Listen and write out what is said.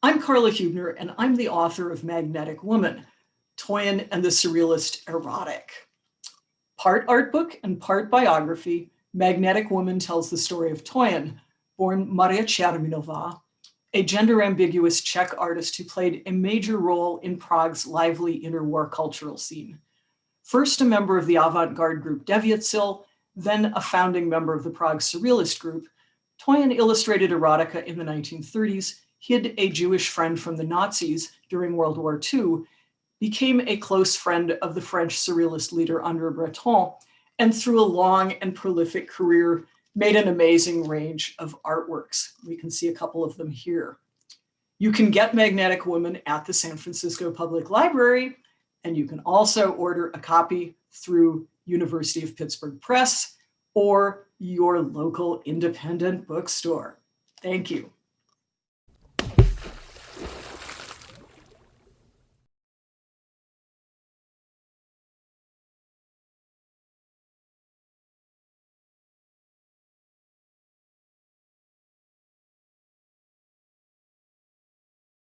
I'm Karla Huebner, and I'm the author of Magnetic Woman, Toyen and the Surrealist Erotic. Part art book and part biography, Magnetic Woman tells the story of Toyen, born Maria Čermínová, a gender ambiguous Czech artist who played a major role in Prague's lively interwar cultural scene. First a member of the avant-garde group Devětsil, then a founding member of the Prague Surrealist group, Toyen illustrated erotica in the 1930s hid a Jewish friend from the Nazis during World War II, became a close friend of the French surrealist leader André Breton, and through a long and prolific career, made an amazing range of artworks. We can see a couple of them here. You can get Magnetic Woman at the San Francisco Public Library, and you can also order a copy through University of Pittsburgh Press or your local independent bookstore. Thank you.